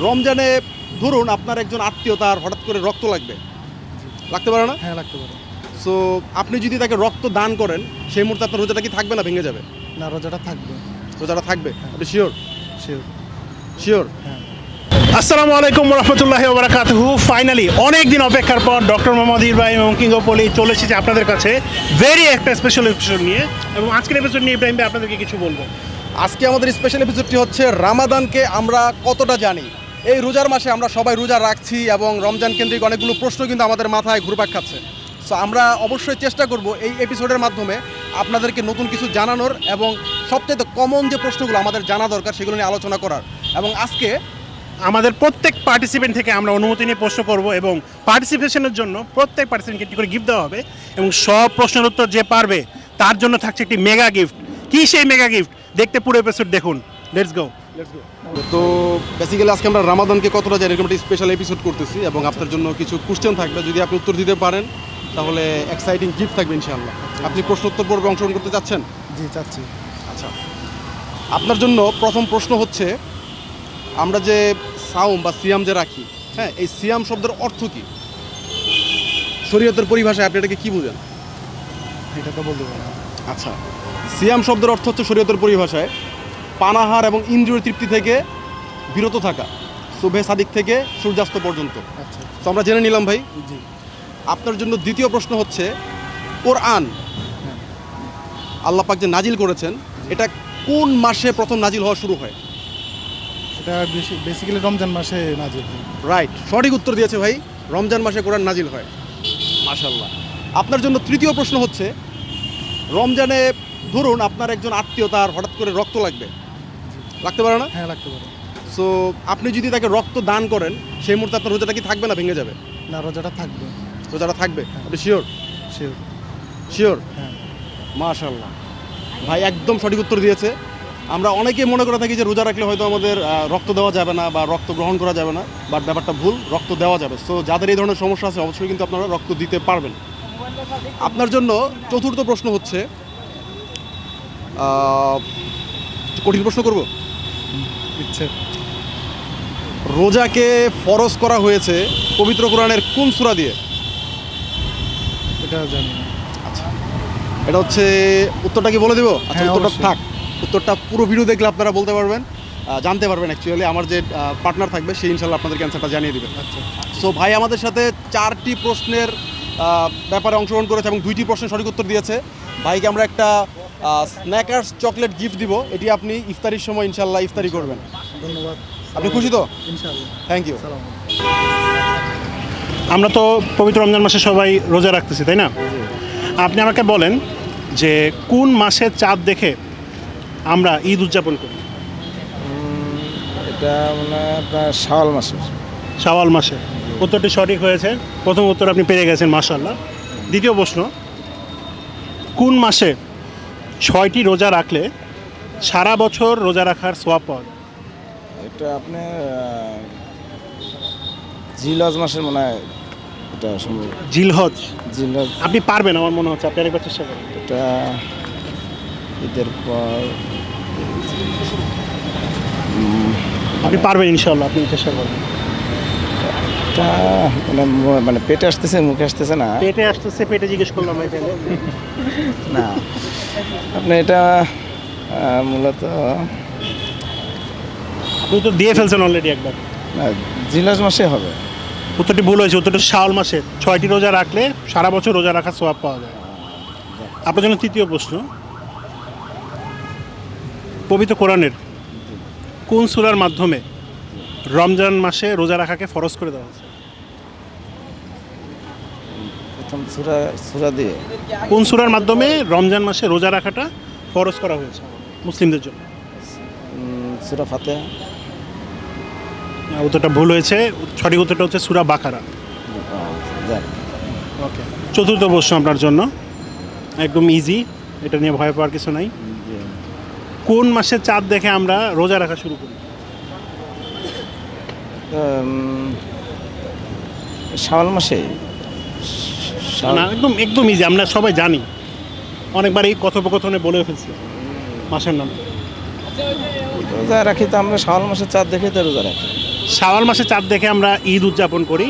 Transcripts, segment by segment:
রমজানে ধরুন আপনার একজন আত্মীয় তার হঠাৎ করে রক্ত লাগবে। লাগতে পারে না? হ্যাঁ লাগতে পারে। সো আপনি যদি তাকে রক্ত দান করেন সেই মুহূর্তে আপনার রোজাটা কি থাকবে না ভেঙে যাবে? না রোজাটা থাকবে। রোজাটা থাকবে? আপনি শিওর শিওর শিওর হ্যাঁ। আসসালামু আলাইকুম রহমতুল্লাহ ওবরাকাতহু। ফাইনালি অনেক দিন অপেক্ষার পর ডক্টর মোহাম্মদ ইব্রাহিম এবং কিং পলি চলে এসেছে আপনাদের কাছে। ভেরি একটা স্পেশাল এপিসোড নিয়ে। এবং আজকের এপিসোড নিয়ে ইব্রাহিম ভাই আপনাদেরকে কিছু বলব। আজকে আমাদের স্পেশাল এপিসোডটি হচ্ছে রামাদানকে আমরা কতটা জানি? এই রোজার মাসে আমরা সবাই রোজা রাখছি এবং রমজান কেন্দ্রিক অনেকগুলো প্রশ্ন কিন্তু আমাদের মাথায় ঘুরপাক খাচ্ছে। সো আমরা অবশ্যই চেষ্টা করব এই এপিসোডের মাধ্যমে আপনাদেরকে নতুন কিছু জানানোর এবং সবচেয়ে কমন যে প্রশ্নগুলো আমাদের জানা দরকার সেগুলো নিয়ে আলোচনা করার। এবং আজকে আমাদের প্রত্যেক পার্টিসিপেন্ট থেকে আমরা অনুমতি নিয়ে প্রশ্ন করব এবং পার্টিসিপেশনের জন্য প্রত্যেক পার্টিসিপেন্টকে একটি করে গিফট দেওয়া হবে এবং সব প্রশ্নের উত্তর যে পারবে তার জন্য থাকছে একটি মেগা গিফট কী সেই মেগা গিফট দেখতে পুরো এপিসোড দেখুন। লেটস গো তো বেসিক্যালি আজকে আমরা রামাদানকে কতটা জানি এরকম একটা স্পেশাল এপিসোড করতেছি এবং আপনার জন্য কিছু কোশ্চেন থাকবে। যদি আপনি উত্তর দিতে পারেন তাহলে এক্সাইটিং গিফট থাকবে ইনশাআল্লাহ। আপনি প্রশ্ন উত্তর পর্বে অংশগ্রহণ করতে চাচ্ছেন? জি চাচ্ছি। আচ্ছা। আপনার জন্য প্রথম প্রশ্ন হচ্ছে আমরা যে সাউম বা সিয়াম যে রাখি হ্যাঁ এই সিয়াম শব্দের অর্থ কি? শরীয়তের পরিভাষায় আপনি এটাকে কী বুঝেন? এটা তো বলতে পারব না। আচ্ছা। সিয়াম শব্দের অর্থ হচ্ছে শরীয়তের পরিভাষায় পানাহার এবং ইন্দ্রিয় তৃপ্তি থেকে বিরত থাকা শুভে সাদিক থেকে সূর্যাস্ত পর্যন্ত। আচ্ছা তো আমরা জেনে নিলাম ভাই জি। আপনার জন্য দ্বিতীয় প্রশ্ন হচ্ছে কোরআন হ্যাঁ। আল্লাহ পাক যে নাজিল করেছেন এটা কোন মাসে প্রথম নাজিল হওয়া শুরু হয়? এটা বেসিক্যালি রমজান মাসে নাজিল রাইট সঠিক উত্তর দিয়েছে ভাই রমজান মাসে কোরআন নাজিল হয়। মাশাল্লাহ আপনার জন্য তৃতীয় প্রশ্ন হচ্ছে রমজানে ধরুন আপনার একজন আত্মীয় তার হঠাৎ করে রক্ত লাগবে। লাগতে পারে না? হ্যাঁ লাগতে পারে। সো আপনি যদি তাকে রক্ত দান করেন সেই মুহূর্তে আপনার রোজাটা কি থাকবে না ভেঙে যাবে? না রোজাটা থাকবে। রোজাটা থাকবে? আপনি শিওর শিওর শিওর হ্যাঁ। মাশাল্লাহ ভাই একদম সঠিক উত্তর দিয়েছে। আমরা অনেকে মনে করে থাকি যে রোজা রাখলে হয়তো আমাদের রক্ত দেওয়া যাবে না বা রক্ত গ্রহণ করা যাবে না বাট ব্যাপারটা ভুল রক্ত দেওয়া যাবে। সো যাদের এই ধরনের সমস্যা আছে অবশ্যই কিন্তু আপনারা রক্ত দিতে পারবেন। আপনার জন্য চতুর্থ প্রশ্ন হচ্ছে কঠিন প্রশ্ন করব? ইচ্ছে। রোজাকে ফরজ করা হয়েছে পবিত্র কোরআনের কোন সূরা দিয়ে? এটা জানি না। এটা হচ্ছে উত্তরটা কি বলে দেবো? আচ্ছা হ্যাঁ, উত্তরটা থাক। উত্তরটা পুরো ভিডিও দেখলে আপনারা বলতে পারবেন জানতে পারবেন অ্যাকচুয়ালি আমার যে পার্টনার থাকবে সেই ইনশাল্লাহ আপনাদের অ্যান্সারটা জানিয়ে দেবে। আচ্ছা। সো ভাই আমাদের সাথে চারটি প্রশ্নের ব্যাপারে অংশগ্রহণ করেছে এবং দুইটি প্রশ্নের সঠিক উত্তর দিয়েছে। ভাইকে আমরা একটা স্ন্যাকার্স চকলেট গিফট দিব। এটি আপনি ইফতারির সময় ইনশাল্লাহ ইফতারি করবেন। ধন্যবাদ। আপনি খুশি তো? ইনশাআল্লাহ থ্যাংক ইউ আমরা তো পবিত্র রমজান মাসে সবাই রোজা রাখতেছি তাই না? আপনি আমাকে বলেন যে কোন মাসে চাঁদ দেখে আমরা ঈদ উদযাপন করি? এটা মানে আপনার শাওয়াল মাসের। শাওয়াল মাসে। উত্তরটি সঠিক হয়েছে। প্রথম উত্তর আপনি পেয়ে গেছেন মাশাল্লাহ দ্বিতীয় প্রশ্ন কোন মাসে ছয়টি রোজা রাখলে সারা বছর রোজা রাখার সোয়াব পাওয়া যায়? এটা আপনি জিলজ মাসের মনে হয় এটা সম্ভব। জিলহজ? জিলজ আপনি পারবেন আমার মনে হচ্ছে আপনি আরেকবার চেষ্টা করেন। এটা ঈদের পর আপনি পারবেন ইনশাল্লাহ আপনি চেষ্টা করবেন। এটা মানে মানে পেটে আসতেছে মুখে আসতেছে না। পেটে আসতেছে পেটে জিজ্ঞেস করলাম না। আপনি এটা মূলত আপনি তো দিয়ে ফেলছেন অলরেডি একবার। না জিলজ মাসে হবে। উত্তরটি ভুল হয়েছে উত্তরটি শাওয়াল মাসে। ছয়টি রোজা রাখলে সারা বছর রোজা রাখার সোয়াব পাওয়া যায়। আপনার জন্য তৃতীয় প্রশ্ন। পবিত্র কোরআনের কোন সূরার মাধ্যমে রমজান মাসে রোজা রাখাকে ফরজ করে দেওয়া হয়েছে? প্রথম সুরা সুরা দিয়ে। কোন সূরার মাধ্যমে রমজান মাসে রোজা রাখাটা ফরজ করা হয়েছে মুসলিমদের জন্য? সুরা ফাতে উত্তরটা ভুল হয়েছে সঠিক উত্তরটা হচ্ছে সূরা বাকারা। ওকে চতুর্থ প্রশ্ন আপনার জন্য। একদম ইজি এটা নিয়ে ভয় পাওয়ার কিছু নাই। কোন মাসে চাঁদ দেখে আমরা রোজা রাখা শুরু করি? শাওয়াল মাসে? না একদম একদম ইজি আমরা সবাই জানি। অনেকবার এই কথোপকথনে বলে ফেলছি মাসের নাম। রোজা রাখি তো আমরা শাওয়াল মাসে চাঁদ দেখে তো রোজা রাখি। শাওয়াল মাসের চাঁদ দেখে আমরা ঈদ উদযাপন করি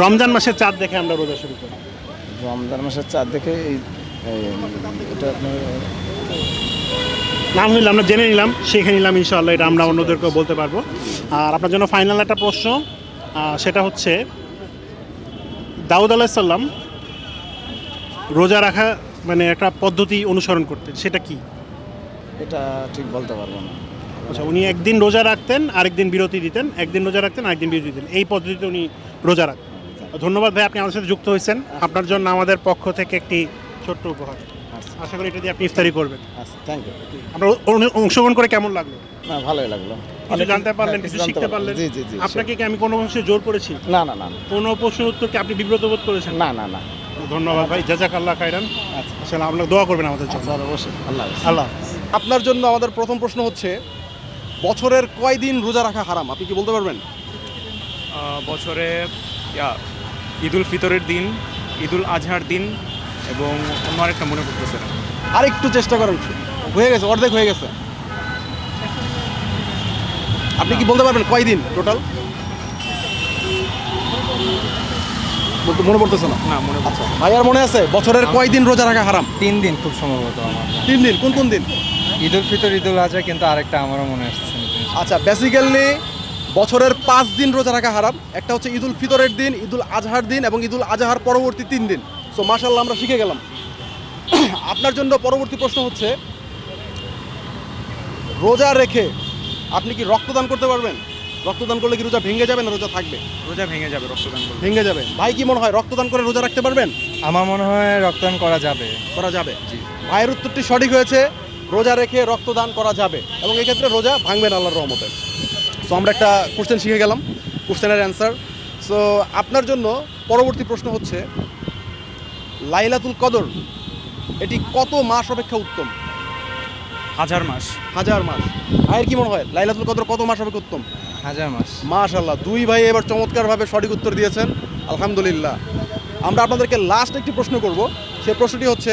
রমজান মাসের চাঁদ দেখে আমরা রোজা শুরু করি। রমজান মাসের চাঁদ দেখে এই এটা আপনার আলহামদুলিল্লাহ আমরা জেনে নিলাম শিখে নিলাম ইনশাআল্লাহ এটা আমরা অন্যদেরকেও বলতে পারব। আর আপনার জন্য ফাইনাল একটা প্রশ্ন সেটা হচ্ছে দাউদ আলাহিসাল্লাম রোজা রাখা মানে একটা পদ্ধতি অনুসরণ করতেন সেটা কি? এটা ঠিক বলতে পারব না। আচ্ছা উনি একদিন রোজা রাখতেন আরেকদিন বিরতি দিতেন একদিন রোজা রাখতেন আরেকদিন বিরতি দিতেন। এই পদ্ধতিতে উনি রোজা রাখতেন। ধন্যবাদ ভাই আপনি আমাদের সাথে যুক্ত হয়েছেন। আপনার জন্য আমাদের পক্ষ থেকে একটি ছোট্ট উপহার। আচ্ছা। আশা করি এটা দিয়ে আপনি ইফতারি করবেন। আচ্ছা থ্যাংক ইউ আপনার অংশগ্রহণ করে কেমন লাগল? না ভালোই লাগল। কিছু জানতে পারলেন হ্যাঁ, কিছু শিখতে পারলেন। জি জি জি আপনাকে কি আমি কোনো অংশে জোর করেছি? না না না। কোনো প্রশ্নের উত্তরকে আপনি বিব্রত বোধ করেছেন? না না না। ধন্যবাদ ভাই খাইরান আচ্ছা। আপনার দোয়া করবেন আমাদের জন্য। আচ্ছা অবশ্যই। আল্লাহ আল্লাহ আপনার জন্য আমাদের প্রথম প্রশ্ন হচ্ছে বছরের কয় দিন রোজা রাখা হারাম? আপনি কি বলতে পারবেন? বছরে ইয়া, ঈদুল ফিতরের দিন ঈদুল আজহার দিন এবং অন্য আরেকটা মনে করতেছে আরেকটু আর একটু চেষ্টা করেন। হয়ে গেছে অর্ধেক হয়ে গেছে। আপনি কি বলতে পারবেন কয় দিন টোটাল মনে পড়তেছে না? না মনে আচ্ছা ভাইয়ার মনে আছে বছরের কয় দিন রোজা রাখা হারাম? তিন দিন খুব সম্ভবত আমার। তিন দিন কোন কোন দিন? ঈদ উল ফিতর ঈদ উল আজহা কিন্তু আরেকটা আমারও মনে আসছে আচ্ছা বেসিক্যালি বছরের পাঁচ দিন রোজা রাখা হারাম। একটা হচ্ছে ঈদুল ফিতরের দিন ঈদুল আজহার দিন এবং ঈদুল আজহার পরবর্তী তিন দিন। সো মাশাল্লাহ আমরা শিখে গেলাম। আপনার জন্য পরবর্তী প্রশ্ন হচ্ছে রোজা রেখে আপনি কি রক্তদান করতে পারবেন? রক্তদান করলে কি রোজা ভেঙে যাবে না রোজা থাকবে? রোজা ভেঙে যাবে রক্তদান করলে। ভেঙে যাবে। ভাই কি মনে হয় রক্তদান করে রোজা রাখতে পারবেন? আমার মনে হয় রক্তদান করা যাবে। করা যাবে। জি। ভাইয়ের উত্তরটি সঠিক হয়েছে। রোজা রেখে রক্তদান করা যাবে। এবং এক্ষেত্রে রোজা ভাঙবেন আল্লাহর রহমতে। সো আমরা একটা কোশ্চেন শিখে গেলাম। কোশ্চেনের অ্যান্সার সো আপনার জন্য পরবর্তী প্রশ্ন হচ্ছে লাইলাতুল কদর এটি কত মাস অপেক্ষা উত্তম? হাজার মাস। হাজার মাস। ভাইয়ের কি মনে হয়? লাইলাতুল কদর কত মাস হবে উত্তম? হাজার মাস। মাশাল্লাহ দুই ভাই এবার চমৎকারভাবে সঠিক উত্তর দিয়েছেন। আলহামদুলিল্লাহ। আমরা আপনাদেরকে লাস্ট একটি প্রশ্ন করব। সে প্রশ্নটি হচ্ছে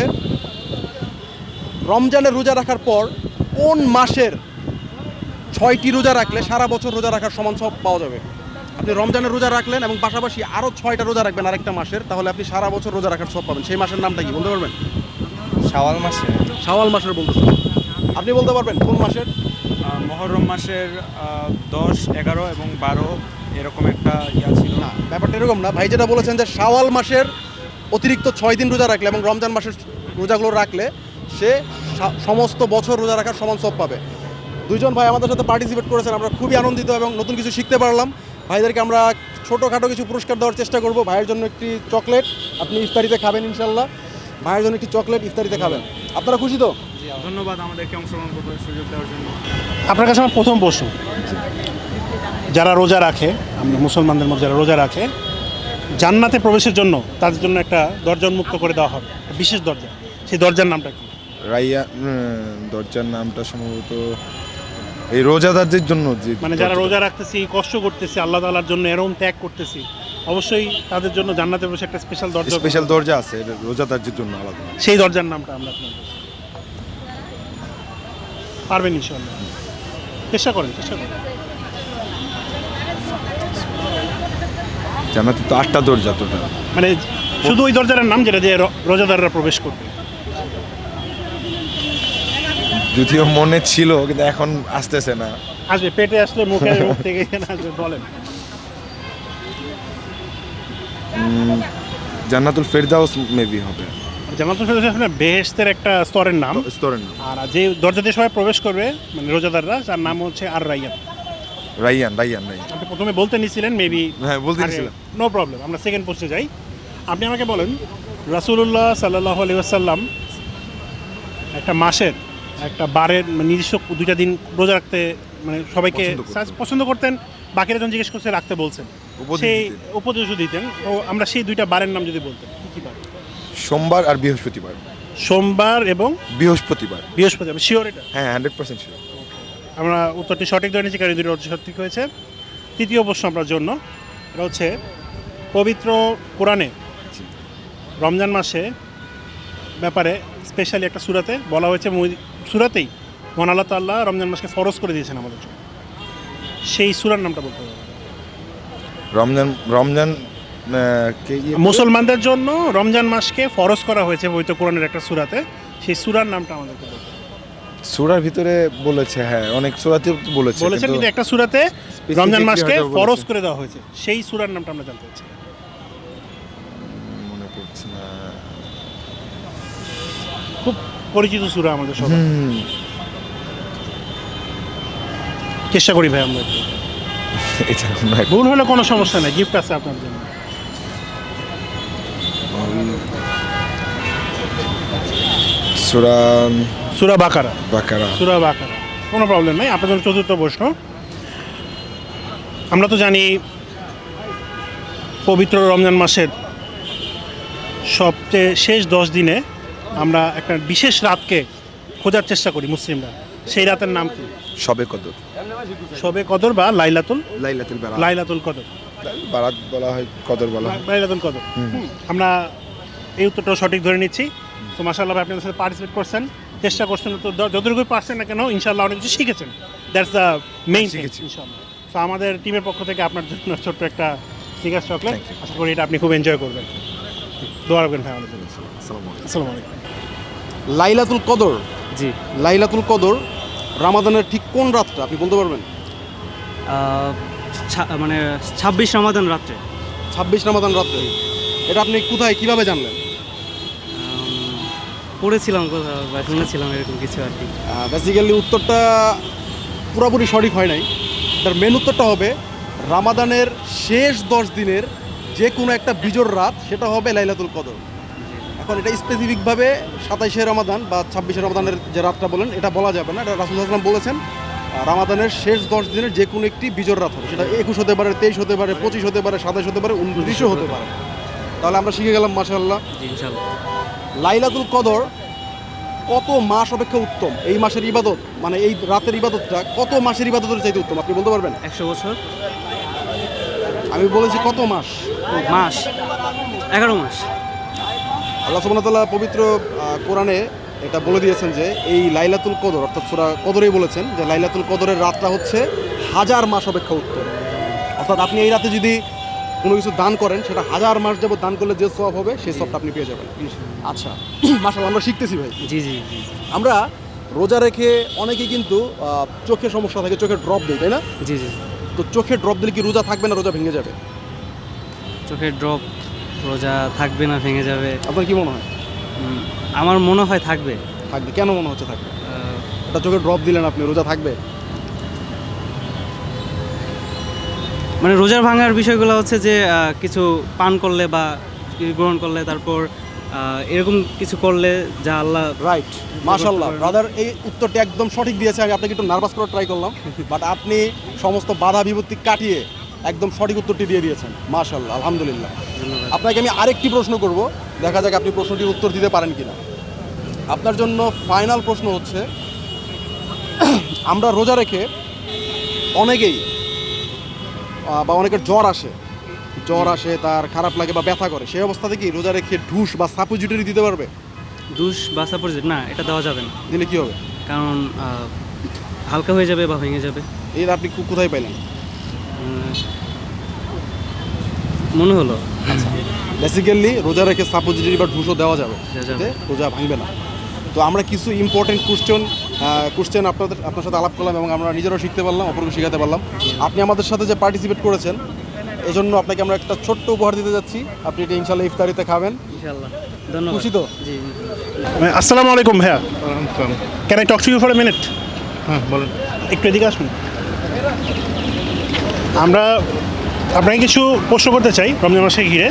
রমজানের রোজা রাখার পর কোন মাসের ছয়টি রোজা রাখলে সারা বছর রোজা রাখার সমান সব পাওয়া যাবে? আপনি রমজানের রোজা রাখলেন এবং পাশাপাশি আরও ছয়টা রোজা রাখবেন আরেকটা মাসের তাহলে আপনি সারা বছর রোজা রাখার সব পাবেন। সেই মাসের নামটা কি? বলতে পারবেন? শাওয়াল মাসে। শাওয়াল মাসের বলতেছেন। আপনি বলতে পারবেন কোন মাসের? মহরম মাসের দশ এগারো এবং বারো এরকম একটা ইয়া ছিল। না ব্যাপারটা এরকম না। ভাই যেটা বলেছেন যে শাওয়াল মাসের অতিরিক্ত ছয় দিন রোজা রাখলে এবং রমজান মাসের রোজাগুলো রাখলে সে সমস্ত বছর রোজা রাখার সমান সব পাবে। দুজন ভাই আমাদের সাথে পার্টিসিপেট করেছেন আমরা খুবই আনন্দিত এবং নতুন কিছু শিখতে পারলাম। ভাইদেরকে আমরা ছোটোখাটো কিছু পুরস্কার দেওয়ার চেষ্টা করব। ভাইয়ের জন্য একটি চকলেট আপনি ইফতারিতে খাবেন ইনশাল্লাহ ভাইয়ের জন্য একটি চকলেট ইফতারিতে খাবেন। আপনারা খুশি তো? ধন্যবাদ আমাদেরকে অংশগ্রহণ করবার সুযোগ দেওয়ার জন্য। আপনার কাছে আমার প্রথম প্রশ্ন। যারা রোজা রাখে আমরা মুসলমানদের মধ্যে যারা রোজা রাখে জান্নাতে প্রবেশের জন্য তাদের জন্য একটা দরজা উন্মুক্ত করে দেওয়া হবে একটা বিশেষ দরজা। সেই দরজার নামটা কি? রাইয়া দরজার নামটা সম্ভবত এই রোজাদারদের জন্য যে মানে যারা রোজা রাখতেছি কষ্ট করতেছি আল্লাহ তালার জন্য এরম ত্যাগ করতেছি অবশ্যই তাদের জন্য জান্নাতে বসে একটা স্পেশাল দরজা। স্পেশাল দরজা আছে রোজাদারদের জন্য আলাদা। সেই দরজার নামটা আমরা। পারবেন ইনশাল্লাহ চেষ্টা করেন চেষ্টা করেন। জানাতে তো আটটা দরজা তো। মানে শুধু ওই দরজার নাম যেটা দিয়ে রোজাদাররা প্রবেশ করবে। যদিও মনে ছিল কিন্তু এখন আসতেছে না। আসবে পেটে আসলে মুখে মুখ থেকে আসবে বলেন। জান্নাতুল ফেরদাউস মেবি হবে। জান্নাতুল ফেরদৌস আসলে বেহেশতের একটা স্তরের নাম। স্তরের নাম। আর যে দরজা দিয়ে সবাই প্রবেশ করবে মানে রোজাদাররা তার নাম হচ্ছে আর রাইয়ান। রাইয়ান রাইয়ান রাইয়ান। আপনি প্রথমে বলতে নিছিলেন মেবি হ্যাঁ বলতে দিয়েছিলাম নো প্রবলেম আমরা সেকেন্ড পোস্টে যাই। আপনি আমাকে বলেন রাসূলুল্লাহ সাল্লাহ আলি আসাল্লাম একটা মাসের একটা বারের মানে নিজস্ব দুইটা দিন রোজা রাখতে মানে সবাইকে পছন্দ করতেন। বাকিরা যখন জিজ্ঞেস করছে রাখতে বলছেন। সেই। উপদেশও দিতেন। তো আমরা সেই দুইটা বারের নাম যদি বলতেন। সোমবার আর বৃহস্পতিবার। সোমবার এবং বৃহস্পতিবার। বৃহস্পতিবার শিওর এটা? হ্যাঁ হান্ড্রেড পার্সেন্ট শিওর আমরা উত্তরটি সঠিক ধরে নিয়েছি কারণ দুটো সঠিক হয়েছে। তৃতীয় প্রশ্ন আপনার জন্য এটা হচ্ছে পবিত্র কোরআনে রমজান মাসে ব্যাপারে স্পেশালি একটা সুরাতে বলা হয়েছে সুরাতেই মহান আল্লাহ তাল্লাহ রমজান মাসকে ফরজ করে দিয়েছেন আমাদের জন্য। সেই সুরার নামটা বলতে হবে। রমজান রমজান? মুসলমানদের জন্য রমজান মাসকে ফরজ করা হয়েছে পবিত্র কোরআনের একটা সূরাতে। সেই সূরার নামটা আমাদেরকে সুরার ভিতরে বলেছে হ্যাঁ অনেক সূরাতে বলেছে বলেছেন কিন্তু একটা সুরাতে রমজান মাসকে ফরজ করে দেওয়া হয়েছে। সেই সূরার নামটা আমরা জানতে চাচ্ছি। মনে পড়ছে না। খুব পরিচিত সূরা আমাদের সবার। চেষ্টা করি ভাই আমরা। এটা ভুল হলে কোনো সমস্যা নেই গিফট আছে আপনার জন্য। সূরা সূরা বাকারা। বাকারা। সুরা বাকারা। কোনো প্রবলেম নেই আপনাদের চতুর্থ প্রশ্ন। আমরা তো জানি পবিত্র রমজান মাসের সবচেয়ে শেষ দশ দিনে আমরা একটা বিশেষ রাতকে খোঁজার চেষ্টা করি মুসলিমরা। সেই রাতের নাম কি? সবে কদর। শবে কদর বা লাইলাতুল লাইলাতুল লাইলাতুল কদর। বারাত বলা হয় কদর বলা হয়। লাইলাতুল কদর। হুম। আমরা এই উত্তরটাও সঠিক ধরে নিচ্ছি। তো মাসাল্লাহ ভাই আপনাদের সাথে পার্টিসিপেট করছেন। চেষ্টা করছেন তো যতটুকু পারছেন না কেন ইনশাল্লাহ অনেক কিছু শিখেছেন। দ্যাটস দ্য মেইন শিখেছি। ইনশাল্লাহ তো আমাদের টিমের পক্ষ থেকে আপনার জন্য ছোট্ট একটা স্নিকার্স চকলেট আশা করি এটা আপনি খুব এনজয় করবেন। দোয়া রাখবেন ভাই আমাদের জন্য। আসসালামু আলাইকুম। লাইলাতুল কদর। জি। লাইলাতুল কদর রামাদানের ঠিক কোন রাতটা আপনি বলতে পারবেন? মানে ছাব্বিশ রমাদান রাত্রে। ছাব্বিশ রামাদান রাত্রে। এটা আপনি কোথায় কীভাবে জানলেন? পড়েছিলাম কোথাও বা শুনেছিলাম এরকম কিছু আর কি। বেসিক্যালি উত্তরটা পুরোপুরি সঠিক হয় নাই। তার মেন উত্তরটা হবে রামাদানের শেষ দশ দিনের যে কোনো একটা বিজোর রাত সেটা হবে লাইলাতুল কদর। এখন এটা স্পেসিফিকভাবে সাতাইশে রমাদান বা ছাব্বিশে রমাদানের যে রাতটা বলেন এটা বলা যাবে না। এটা রাসুল আসলাম বলেছেন রামাদানের শেষ দশ দিনের যে কোনো একটি বিজোর রাত হবে। সেটা একুশ হতে পারে তেইশ হতে পারে পঁচিশ হতে পারে সাতাইশ হতে পারে উনত্রিশও হতে পারে। তাহলে আমরা শিখে গেলাম মাসাল্লাহ লাইলাতুল কদর কত মাস অপেক্ষা উত্তম? এই মাসের ইবাদত মানে এই রাতের ইবাদতটা কত মাসের ইবাদতের চাইতে উত্তম? আপনি বলতে পারবেন? একশো বছর। আমি বলেছি কত মাস? মাস। এগারো মাস। আল্লাহ সুবহানাহু পবিত্র কোরআনে এটা বলে দিয়েছেন যে এই লাইলাতুল কদর অর্থাৎ সুরা কদরেই বলেছেন যে লাইলাতুল কদরের রাতটা হচ্ছে হাজার মাস অপেক্ষা উত্তম অর্থাৎ আপনি এই রাতে যদি কোনো কিছু দান করেন সেটা হাজার মাস যাবত দান করলে যে সব হবে সেই সবটা আপনি পেয়ে যাবেন। আচ্ছা। মাসাল আমরা শিখতেছি ভাই। জি জি জি আমরা রোজা রেখে অনেকেই কিন্তু চোখে সমস্যা থাকে চোখে ড্রপ দেয় তাই না? জি জি তো চোখে ড্রপ দিলে কি রোজা থাকবে না রোজা ভেঙে যাবে? চোখের ড্রপ রোজা থাকবে না ভেঙে যাবে। আপনার কি মনে হয়? আমার মনে হয় থাকবে। থাকবে। কেন মনে হচ্ছে থাকবে? এটা চোখে ড্রপ দিলেন আপনি রোজা থাকবে? মানে রোজার ভাঙার বিষয়গুলো হচ্ছে যে কিছু পান করলে বা গ্রহণ করলে তারপর এরকম কিছু করলে যা আল্লাহ রাইট মাশাল্লাহ ব্রাদার এই উত্তরটি একদম সঠিক দিয়েছে। আমি আপনাকে একটু নার্ভাস করার ট্রাই করলাম। বাট আপনি সমস্ত বাধা বিপত্তি কাটিয়ে একদম সঠিক উত্তরটি দিয়ে দিয়েছেন। মাশাল্লাহ আলহামদুলিল্লাহ। আপনাকে আমি আরেকটি প্রশ্ন করব। দেখা যাক আপনি প্রশ্নটির উত্তর দিতে পারেন কিনা। আপনার জন্য ফাইনাল প্রশ্ন হচ্ছে আমরা রোজা রেখে অনেকেই বা অনেকের জ্বর আসে। জ্বর আসে তার খারাপ লাগে বা ব্যথা করে সেই অবস্থাতে কি রোজা রেখে ঢুস বা সাপোজিটরি দিতে পারবে? দুষ বা সাপোজিট না এটা দেওয়া যাবে না। দিলে কি হবে? কারণ হালকা হয়ে যাবে বা ভেঙে যাবে। এর আপনি কোথায় পাইলেন? মনে হলো। বেসিক্যালি রোজা রেখে সাপোজিটরি বা ঢুসও দেওয়া যাবে দেওয়া যাবে। রোজা ভাঙবে না। তো আমরা কিছু ইম্পর্টেন্ট কোশ্চেন কোশ্চেন আপনাদের আপনার সাথে আলাপ করলাম এবং আমরা নিজেরাও শিখতে পারলাম অপরকে শেখাতে পারলাম। আপনি আমাদের সাথে যে পার্টিসিপেট করেছেন এজন্য আপনাকে আমরা একটা ছোট্ট উপহার দিতে যাচ্ছি। আপনি এটা ইনশাল্লাহ ইফতারিতে খাবেন। খুশি তো? জি আসসালামু আলাইকুম ভাইয়া। Can I talk to you for a minute হ্যাঁ বলেন। একটু এদিকে আসুন। আমরা আপনাকে কিছু প্রশ্ন করতে চাই রমজান মাসে ঘিরে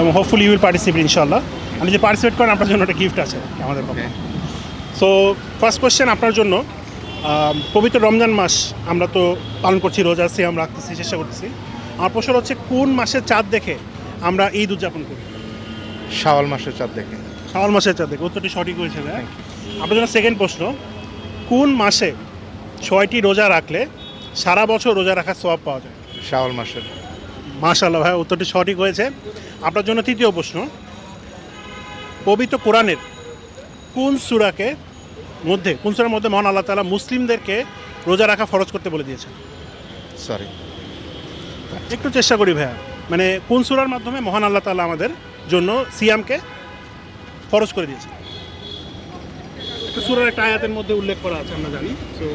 এবং হোপফুলি ইউ উইল পার্টিসিপেট ইনশাল্লাহ আপনি যে পার্টিসিপেট করেন আপনার জন্য একটা গিফট আছে আমাদের পক্ষে। সো ফার্স্ট কোয়েশ্চেন আপনার জন্য পবিত্র রমজান মাস আমরা তো পালন করছি রোজা সিয়াম রাখতেছি চেষ্টা করতেছি। আমার প্রশ্ন হচ্ছে কোন মাসের চাঁদ দেখে আমরা ঈদ উদযাপন করি? শাওয়াল মাসের চাঁদ দেখে। শাওয়াল মাসের চাঁদ দেখে উত্তরটি সঠিক হয়েছে ভাই আপনার জন্য সেকেন্ড প্রশ্ন কোন মাসে ছয়টি রোজা রাখলে সারা বছর রোজা রাখার সওয়াব পাওয়া যায়? শাওয়াল মাসের। মাশাল্লাহ ভাই উত্তরটি সঠিক হয়েছে। আপনার জন্য তৃতীয় প্রশ্ন। পবিত্র কোরআনের কোন সুরাকে মধ্যে কোন সুরার মধ্যে মহান আল্লাহ তাআলা মুসলিমদেরকে রোজা রাখা ফরজ করতে বলে দিয়েছেন? সরি একটু চেষ্টা করি ভাইয়া। মানে কোন সুরার মাধ্যমে মহান আল্লাহ তাআলা আমাদের জন্য সিয়ামকে ফরজ করে দিয়েছে একটা সুরার একটা আয়াতের মধ্যে উল্লেখ করা আছে আমরা জানি। তো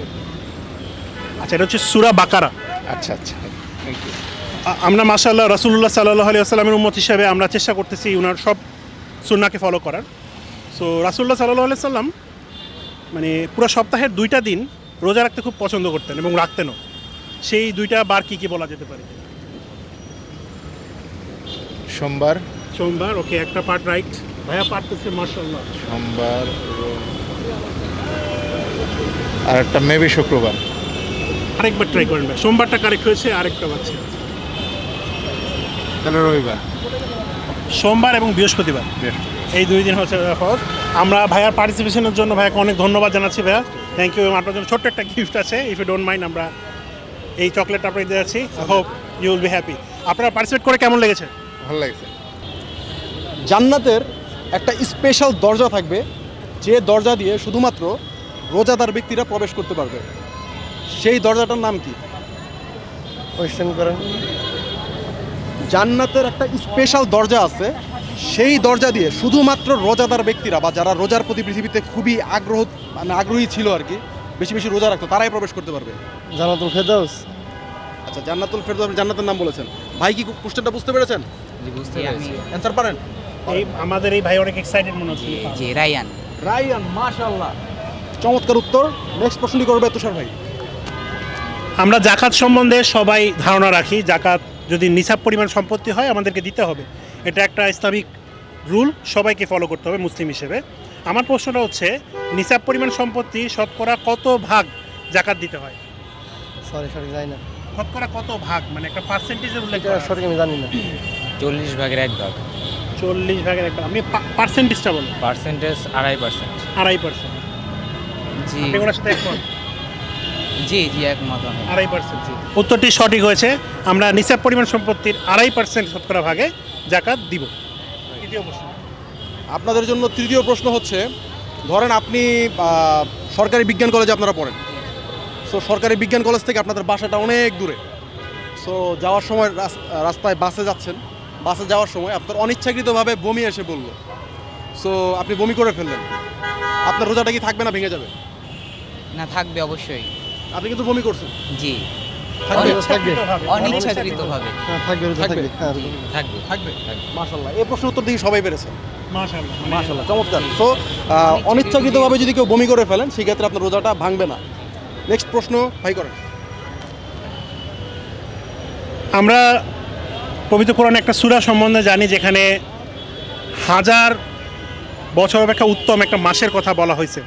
আচ্ছা এটা হচ্ছে সুরা বাকারা। আচ্ছা আচ্ছা। আ- আমরা মাশাআল্লাহ রাসূলুল্লাহ সাল্লাল্লাহু আলাইহি ওয়াসাল্লামের উম্মত হিসেবে আমরা চেষ্টা করতেছি ওনার সব সুন্নাকে ফলো করার। সো রাসূলুল্লাহ সাল্লাল্লাহু আলাইহি সাল্লাম মানে পুরো সপ্তাহের দুইটা দিন রোজা রাখতে খুব পছন্দ করতেন এবং রাখতেনও। সেই দুইটা বার কি কি বলা যেতে পারে? সোমবার। সোমবার ওকে একটা পার্ট রাইট ভাইয়া পারতেছে মাশাআল্লাহ। সোমবার আর একটা মেবি শুক্রবার। আরেকবার ট্রাই করেন ভাই। সোমবারটা কারেক্ট হয়েছে আরেকটা বাচ্চা তাহলে রবিবার। সোমবার এবং বৃহস্পতিবার। এই দুই দিন হচ্ছে ফরজ। আমরা ভাইয়ার পার্টিসিপেশনের জন্য ভাইয়াকে অনেক ধন্যবাদ জানাচ্ছি ভাইয়া। থ্যাংক ইউ আপনার জন্য ছোট্ট একটা গিফট আছে ইফ ইউ ডোন্ট মাইন্ড আমরা এই চকলেটটা আপনাকে দিয়ে যাচ্ছি। Hope you will be happy আপনারা পার্টিসিপেট করে কেমন লেগেছে? ভালো লেগেছে। জান্নাতের একটা স্পেশাল দরজা থাকবে যে দরজা দিয়ে শুধুমাত্র রোজাদার ব্যক্তিরা প্রবেশ করতে পারবে। সেই দরজাটার নাম কি? কোয়েশ্চেন করেন। জান্নাতের একটা স্পেশাল দরজা আছে। সেই দরজা দিয়ে শুধুমাত্র রোজাদার ব্যক্তিরা বা যারা রোজার প্রতি পৃথিবীতে খুবই আগ্রহ মানে আগ্রহী ছিল আর কি বেশি বেশি রোজা রাখতো তারাই প্রবেশ করতে পারবে। জান্নাতুল ফেরদাউস। আচ্ছা জান্নাতুল ফেরদৌস আপনি জান্নাতের নাম বলেছেন। ভাই কি কোশ্চেনটা বুঝতে পেরেছেন? বুঝতে পারছি। অ্যান্সার পারেন। এই আমাদের এই ভাই অনেক এক্সাইটেড মনে হচ্ছে। জি রায়ান। রায়ান মাশাআল্লাহ। চমৎকার উত্তর। নেক্সট প্রশ্নটি করবে তুষার ভাই। আমরা জাকাত সম্বন্ধে সবাই ধারণা রাখি। জাকাত যদি নিসাব পরিমাণ সম্পত্তি হয় আমাদেরকে দিতে হবে। এটা একটা ইসলামিক রুল সবাইকে ফলো করতে হবে মুসলিম হিসেবে। আমার প্রশ্নটা হচ্ছে নিসাব পরিমাণ সম্পত্তি শতকরা কত ভাগ জাকাত দিতে হয়? সরি সরি জানি না। শতকরা কত ভাগ? মানে একটা পার্সেন্টেজের উল্লেখ আছে। আমি জানি না। চল্লিশ ভাগের এক ভাগ। চল্লিশ ভাগের একটা আপনি পার্সেন্টেজটা বলুন। পার্সেন্টেজ আড়াই পার্সেন্ট আড়াই পার্সেন্ট জি। আপনি ওনার সাথে একমত? জি জি একমত আমি। আড়াই পার্সেন্ট জি। উত্তরটি সঠিক হয়েছে। আমরা নিসাব পরিমাণ সম্পত্তির আড়াই পার্সেন্ট শতকরা ভাগে জাকাত দিব। তৃতীয় প্রশ্ন। আপনাদের জন্য তৃতীয় প্রশ্ন হচ্ছে ধরেন আপনি আহ, সরকারি বিজ্ঞান কলেজে আপনারা পড়েন। সো সরকারি বিজ্ঞান কলেজ থেকে আপনাদের বাসাটা অনেক দূরে। সো যাওয়ার সময় রাস- রাস্তায় বাসে যাচ্ছেন। বাসে যাওয়ার সময় আপনার অনিচ্ছাকৃতভাবে বমি এসে বলল। সো আপনি বমি করে ফেললেন। আপনার রোজাটা কি থাকবে না ভেঙে যাবে? না থাকবে অবশ্যই। আপনি কিন্তু বমি করছেন। জি। থাকবে থাকবে। অনিচ্ছাকৃত। ভাবে থাকবে থাকবে? থাকবে রোজা। থাকবে। থাকবে মাশাল্লাহ এই প্রশ্ন উত্তর দিয়ে সবাই পেরেছে। মাশাল্লাহ চমৎকার। সো অনিচ্ছাকৃতভাবে যদি কেউ বমি করে ফেলেন সেক্ষেত্রে আপনার রোজাটা ভাঙবে না। নেক্সট প্রশ্ন ভাই করেন। আমরা পবিত্র কোরআন একটা সুরা সম্বন্ধে জানি যেখানে হাজার বছর অপেক্ষা উত্তম একটা মাসের কথা বলা হয়েছে।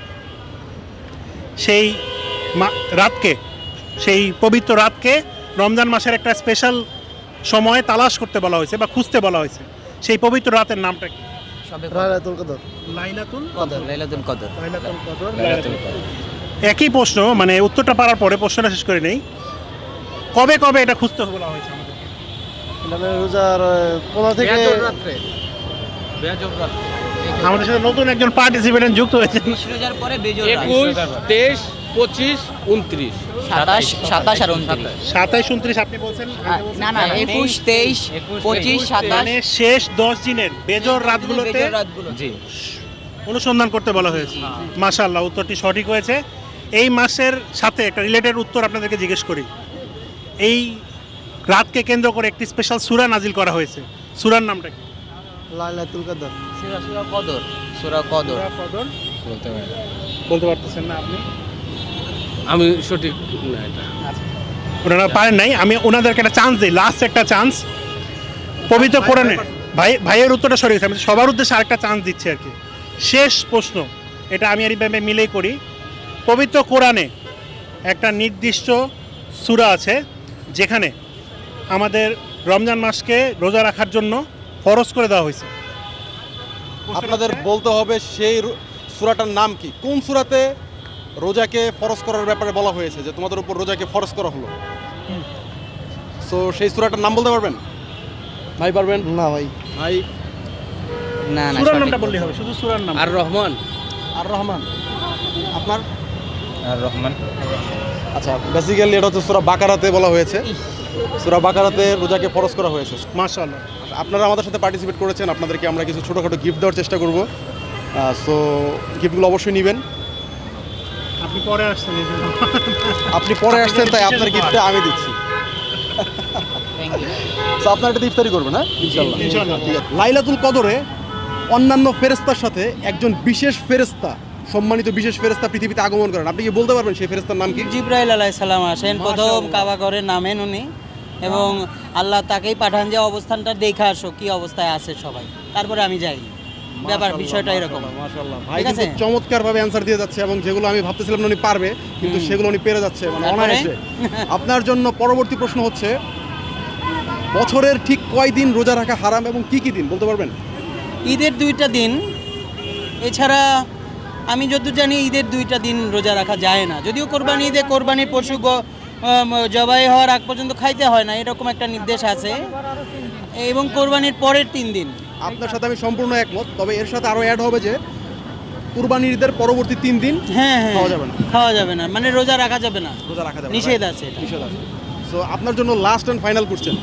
সেই রাতকে সেই পবিত্র রাতকে রমজান মাসের একটা স্পেশাল সময়ে তালাশ করতে বলা হয়েছে বা খুঁজতে বলা হয়েছে। সেই পবিত্র রাতের নামটা কি? সবে কদর। লাইলাতুল কদর লাইলাতুল কদর। লাইলাতুল কদর লাইলাতুল কদর। একই প্রশ্ন মানে উত্তরটা পারার পরে প্রশ্নটা শেষ করে নেই। কবে কবে এটা খুঁজতে বলা হয়েছে আমাদের? রোজার পনেরো থেকে আমাদের সাথে নতুন একজন পার্টিসিপেন্ট যুক্ত হয়েছে বিশ রোজার পরে একুশ তেইশ পঁচিশ উনত্রিশ। সাতাশ সাতাশ আর উনত্রিশ। সাতাইশ উনত্রিশ আপনি বলছেন না না একুশ তেইশ পঁচিশ সাতাশ। মানে শেষ দশ দিনের বেজর রাতগুলোতে জি। অনুসন্ধান করতে বলা হয়েছে। উত্তরটি সঠিক হয়েছে। এই মাসের সাথে একটা রিলেটেড উত্তর আপনাদেরকে জিজ্ঞেস করি। এই রাতকে কেন্দ্র করে একটি স্পেশাল সুরা নাজিল করা হয়েছে। সুরার নামটা কি? লাইলাতুল কদর। সুরা সুরা কদর। সুরা কদর। কদর। বলতে পারতেছেন না আপনি? আমি সঠিক না এটা। ওনারা পারেন নাই। আমি ওনাদেরকে একটা চান্স দিই লাস্ট একটা চান্স পবিত্র কোরআনে ভাই ভাইয়ের উত্তরটা সরে গেছে আমি সবার উদ্দেশ্যে আরেকটা চান্স দিচ্ছি আর কি। শেষ প্রশ্ন। এটা আমি আর ইব্রাহিমে মিলেই করি। পবিত্র কোরআনে একটা নির্দিষ্ট সূরা আছে যেখানে আমাদের রমজান মাসকে রোজা রাখার জন্য ফরজ করে দেওয়া হয়েছে। আপনাদের বলতে হবে সেই সূরাটার নাম কি? কোন সূরাতে রোজাকে ফরজ করার ব্যাপারে বলা হয়েছে যে তোমাদের উপর রোজাকে ফরজ করা হলো। সো সেই সুরাটার নাম বলতে পারবেন? ভাই পারবেন? না ভাই। ভাই? না না সূরার নামটা বললেই হবে শুধু সূরার নাম। আর রহমান? আর রহমান। আপনার? আর রহমান। আচ্ছা বেসিক্যালি এটা হচ্ছে সুরা বাকারাতে বলা হয়েছে। সুরা বাকারাতে রোজাকে ফরজ করা হয়েছে। মাশাআল্লাহ। আপনারা আমাদের সাথে পার্টিসিপেট করেছেন আপনাদেরকে আমরা কিছু ছোটোখাটো গিফট দেওয়ার চেষ্টা করব। সো গিফটগুলো অবশ্যই নেবেন। আপনি পরে আসছেন আপনি পরে আসছেন তাই আপনার গিফটটা আমি দিচ্ছি। আপনার এটা ইফতারি করবেন হ্যাঁ? ইনশাল্লাহ ঠিক আছে। লাইলাতুল কদরে অন্যান্য ফেরেস্তার সাথে একজন বিশেষ ফেরেস্তা সম্মানিত বিশেষ ফেরেস্তা পৃথিবীতে আগমন করেন। আপনি কি বলতে পারবেন সেই ফেরেস্তার নাম কি? জিব্রাইল আলাই সালাম আসেন। প্রথম কাবা করে নামেন উনি। এবং আল্লাহ তাকেই পাঠান যে অবস্থানটা দেখে আসো কি অবস্থায় আছে সবাই। তারপরে আমি যাই। ব্যাপার বিষয়টা এরকম। মাশাআল্লাহ। ভাই কিন্তু? চমৎকার ভাবে অ্যান্সার দিয়ে যাচ্ছে এবং যেগুলো আমি ভাবতেছিলাম উনি পারবে কিন্তু সেগুলো উনি পেরে যাচ্ছে মানে অনায়াসে। আপনার জন্য পরবর্তী প্রশ্ন হচ্ছে বছরের ঠিক কয় দিন রোজা রাখা হারাম এবং কি কি দিন বলতে পারবেন? ঈদের দুইটা দিন এছাড়া আমি যতদূর জানি ঈদের দুইটা দিন রোজা রাখা যায় না। যদিও কোরবানি ঈদে কোরবানির পশু জবাই হওয়ার আগ পর্যন্ত খাইতে হয় না এরকম একটা নির্দেশ আছে। এবং কোরবানির পরের তিন দিন। আপনার সাথে আমি সম্পূর্ণ একমত তবে এর সাথে আরও অ্যাড হবে যে কুরবানির ঈদের পরবর্তী তিন দিন হ্যাঁ হ্যাঁ খাওয়া যাবে না। খাওয়া যাবে না মানে রোজা রাখা যাবে না। রোজা রাখা যাবে না, নিষেধ আছে এটা। নিষেধ আছে। সো আপনার জন্য লাস্ট অ্যান্ড ফাইনাল কোশ্চেন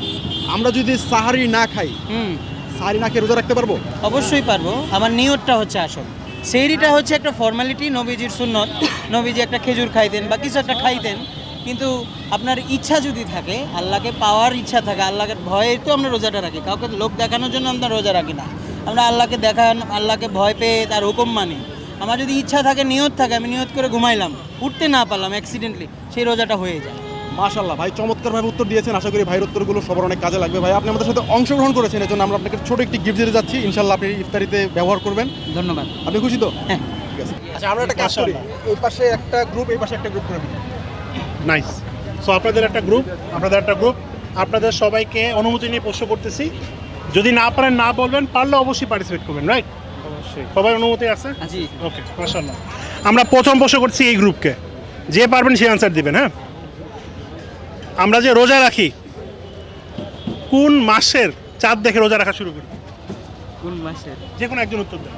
আমরা যদি সাহারি না খাই হুম। সাহারি না খেয়ে রোজা রাখতে পারব? অবশ্যই পারব। আমার নিয়তটা হচ্ছে আসল। সেইরিটা হচ্ছে একটা ফর্মালিটি নবীজির সুন্নত। নবীজি একটা খেজুর খাইতেন বা কিছু একটা খাইতেন। কিন্তু আপনার ইচ্ছা যদি থাকে আল্লাহকে পাওয়ার ইচ্ছা থাকে আল্লাহকে ভয়ে তো আমরা রোজাটা রাখি কাউকে লোক দেখানোর জন্য আমরা রোজা রাখি না। আমরা আল্লাহকে দেখান আল্লাহকে ভয় পেয়ে তার হুকুম মানি। আমার যদি ইচ্ছা থাকে নিয়ত থাকে আমি নিয়ত করে ঘুমাইলাম উঠতে না পারলাম অ্যাক্সিডেন্টলি সেই রোজাটা হয়ে যায়। মাশাল্লাহ ভাই চমৎকারভাবে উত্তর দিয়েছেন আশা করি ভাইয়ের উত্তরগুলো সবার অনেক কাজে লাগবে। ভাই আপনি আমাদের সাথে অংশগ্রহণ করেছেন এজন্য আমরা আপনাকে ছোট একটি গিফট দিতে যাচ্ছি। ইনশাল্লাহ আপনি ইফতারিতে ব্যবহার করবেন। ধন্যবাদ। আপনি খুশি তো? হ্যাঁ। ঠিক আছে। আচ্ছা আমরা একটা কাজ করি। এই পাশে একটা গ্রুপ এই পাশে একটা গ্রুপ করে দিই নাইস সো আপনাদের একটা গ্রুপ আপনাদের একটা গ্রুপ আপনাদের সবাইকে অনুমতি নিয়ে প্রশ্ন করতেছি। যদি না পারেন না বলবেন পারলে অবশ্যই পার্টিসিপেট করবেন রাইট অবশ্যই। সবাই অনুমতি আছে? ওকে মাশাল্লাহ আমরা প্রথম প্রশ্ন করছি এই গ্রুপকে যে পারবেন সে আনসার দিবেন হ্যাঁ? আমরা যে রোজা রাখি কোন মাসের চাঁদ দেখে রোজা রাখা শুরু করি? কোন মাসের? যে কোনো একজন উত্তর দেন।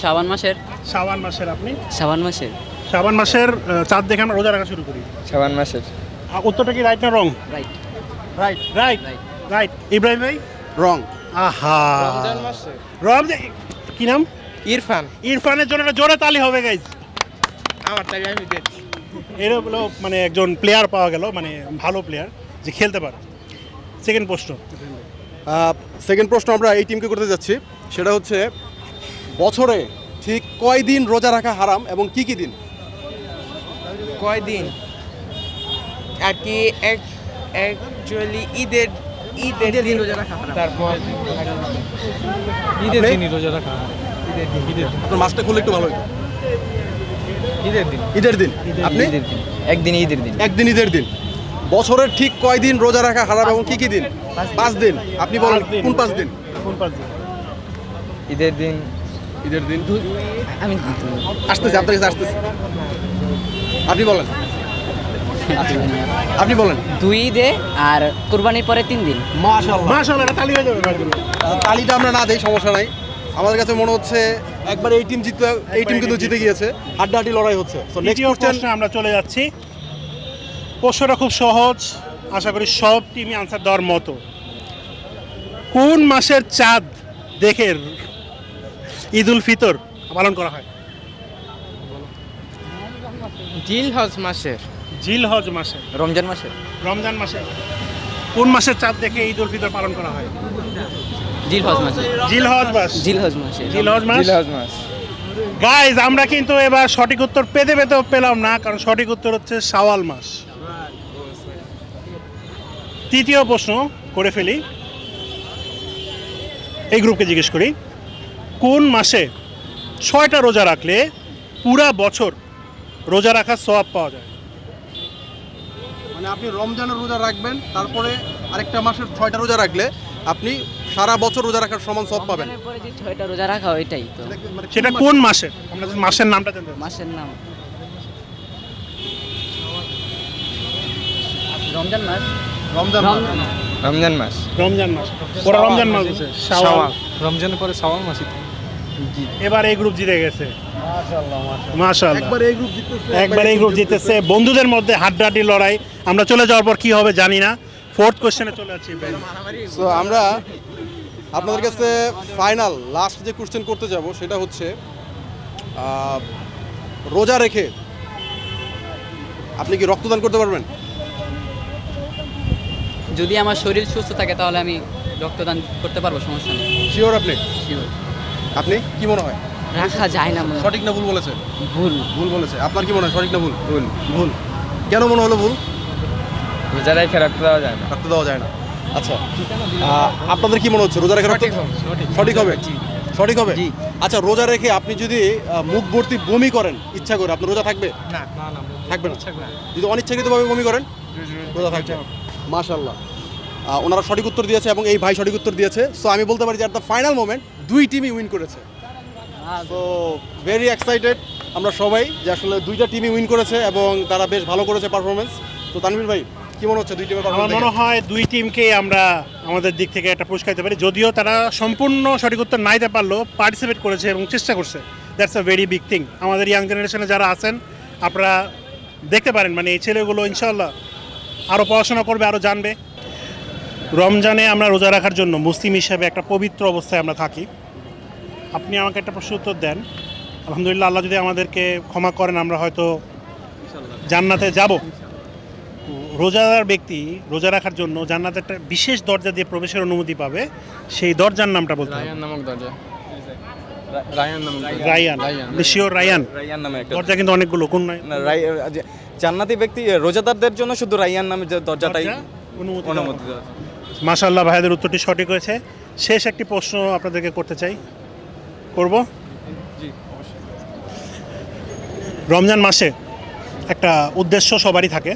শ্রাবণ মাসের। শাবান মাসের আপনি? শ্রাবণ মাসের? শাবান মাসের চাঁদ দেখে আমরা রোজা রাখা শুরু করি। সাবান মাসের। উত্তরটা কি রাইট না wrong right right right right Ibrahim ভাই? রং আহা। রমজান কি নাম? ইরফান। ইরফানের জন্য একটা জোরে তালি হবে গাইজ আমার তাই আমি দেখছি এর হলো মানে একজন প্লেয়ার পাওয়া গেল মানে ভালো প্লেয়ার যে খেলতে পারে। সেকেন্ড প্রশ্ন। সেকেন্ড প্রশ্ন আমরা এই টিমকে করতে যাচ্ছি। সেটা হচ্ছে বছরে ঠিক কয় দিন রোজা রাখা হারাম এবং কি কি দিন? কয়দিন? আর কি এক অ্যাকচুয়ালি ঈদের ঈদের দিন রোজা রাখা তারপর ঈদের দিনই রোজা রাখা আপনার মাছটা খুললে একটু ভালো হতো ঈদের দিন। ঈদের দিন? আপনি? ঈদের দিন। একদিন ঈদের দিন। একদিন ঈদের দিন। বছরের ঠিক কয় দিন রোজা রাখা হারাম এবং কি কি দিন? পাঁচ দিন। আপনি বলেন দিন। কোন পাঁচ দিন? কোন পাঁচ দিন? ঈদের দিন। ঈদের দিন। আমি আসতেছে আপনার কাছে আসতেছে। আপনি বলেন। আপনি বলেন। দুই ঈদে আর কোরবানির পরে তিন দিন। মাশাআল্লাহ। মাশাআল্লাহ এটা তালি হয়ে যাবে তালিটা আমরা না দেই সমস্যা নাই। আমাদের কাছে মনে হচ্ছে একবার এই টিম জিততে এই টিম কিন্তু জিতে গিয়েছে। হাড্ডাহাড্ডি লড়াই হচ্ছে। সো নেক্সট দ্বিতীয় কোশ্চেন প্রশ্নে আমরা চলে যাচ্ছি। প্রশ্নটা খুব সহজ। আশা করি সব টিমই আনসার দেওয়ার মতো। কোন মাসের চাঁদ দেখে ঈদ উল ফিতর পালন করা হয়? জিল হজ মাসের। জিল হজ মাসে রমজান মাসে রমজান মাসে কোন মাসের চাঁদ দেখে ঈদ উল ফিতর পালন করা হয়? জিল হজ মাসে জিল হজ মাস। জিল হজ মাসে জিল হজ মাস? জিলহজ মাস। গাইজ আমরা কিন্তু এবার সঠিক উত্তর পেতে পেতেও পেলাম না কারণ সঠিক উত্তর হচ্ছে শাওয়াল মাস। তৃতীয় প্রশ্ন করে ফেলি। এই গ্রুপকে জিজ্ঞেস করি। কোন মাসে ছয়টা রোজা রাখলে পুরা বছর রোজা রাখার সওয়াব পাওয়া যায়। মানে আপনি রমজানের রোজা রাখবেন তারপরে আরেকটা মাসের ছয়টা রোজা রাখলে আপনি সারা বছর রোজা রাখার সমান সব পাবেন। যে ছয়টা রোজা রাখা ওইটাই তো। মানে সেটা কোন মাসে? আমরা মাসের নামটা জানতে মাসের নাম। রমজান মাস? রমজান মাস। রমজান মাস। রমজান মাস। ওরা রমজান মাস শাওয়াল রমজানের পরে শাওয়াল মাসই এবার এই গ্রুপ জিতে গেছে। মাশাআল্লাহ একবার এই গ্রুপ জিততেছে একবার এই গ্রুপ জিতেছে। বন্ধুদের মধ্যে হাড্ডাহাড্ডি লড়াই। আমরা চলে যাওয়ার পর কি হবে জানি না। ফোর্থ কোশ্চেনে চলে যাচ্ছি সো আমরা আপনাদের কাছে ফাইনাল লাস্ট যে কোশ্চেন করতে যাব সেটা হচ্ছে রোজা রেখে আপনি কি রক্তদান করতে পারবেন? যদি আমার শরীর সুস্থ থাকে তাহলে আমি রক্তদান করতে পারব সমস্যা নেই। শিওর আপনি? শিওর আপনি? কি মনে হয়? রাখা যায় না সঠিক না ভুল বলেছে? ভুল। ভুল বলেছে। আপনার কি মনে হয় সঠিক না ভুল? ভুল। ভুল। কেন মনে হলো ভুল? রোজা রেখে রাখতে দেওয়া যায় না। রাখতে দেওয়া যায় না। আচ্ছা। আপনাদের কি মনে হচ্ছে? রোজা রেখে রক্ত- সঠিক হবে সঠিক। হবে? আচ্ছা রোজা রেখে আপনি যদি মুখ ভর্তি বমি করেন ইচ্ছা করে আপনার রোজা থাকবে? না না না থাকবে না? যদি অনিচ্ছাকৃতভাবে বমি করেন রোজা থাকবে। মাশাল্লাহ ওনারা সঠিক উত্তর দিয়েছে এবং এই ভাই সঠিক উত্তর দিয়েছে। সো আমি বলতে পারি যে অ্যাট দ্য ফাইনাল মোমেন্ট দুই টিমই উইন করেছে। তো ভেরি এক্সাইটেড আমরা সবাই যে আসলে দুইটা টিমই উইন করেছে এবং তারা বেশ ভালো করেছে পারফরমেন্স তো তানভীর ভাই কি মনে হচ্ছে দুই টিমের আমার মনে হয় দুই টিমকে আমরা আমাদের দিক থেকে একটা পুরস্কার দিতে পারি। যদিও তারা সম্পূর্ণ সঠিক উত্তর না দিতে পারলেও পার্টিসিপেট করেছে এবং চেষ্টা করছে। That's a very big thing আমাদের ইয়াং জেনারেশনে যারা আছেন আপনারা দেখতে পারেন। মানে এই ছেলেগুলো ইনশাল্লাহ আরও পড়াশোনা করবে আরও জানবে। রমজানে আমরা রোজা রাখার জন্য মুসলিম হিসাবে একটা পবিত্র অবস্থায় আমরা থাকি। আপনি আমাকে একটা প্রশ্ন উত্তর দেন। আলহামদুলিল্লাহ আল্লাহ যদি আমাদেরকে ক্ষমা করেন আমরা হয়তো জান্নাতে যাব। রোজাদার ব্যক্তি রোজা রাখার জন্য জান্নাতে একটা বিশেষ দরজা দিয়ে প্রবেশের অনুমতি পাবে। সেই দরজার নামটা বলতে রায়ান নামক দরজা। রায়ান নামক দরজা। রায়ান। শিওর রায়ান রাইয়ান নামে একটা দরজা কিন্তু অনেকগুলো কোন নয় রাই- যে জান্নাতি ব্যক্তি রোজাদারদের জন্য শুধু রাইয়ান নামে দরজাটাই অনুমতি। মাশাআল্লাহ ভাইদের উত্তরটি সঠিক হয়েছে। শেষ একটি প্রশ্ন আপনাদেরকে করতে চাই। করব? রমজান মাসে একটা উদ্দেশ্য সবারই থাকে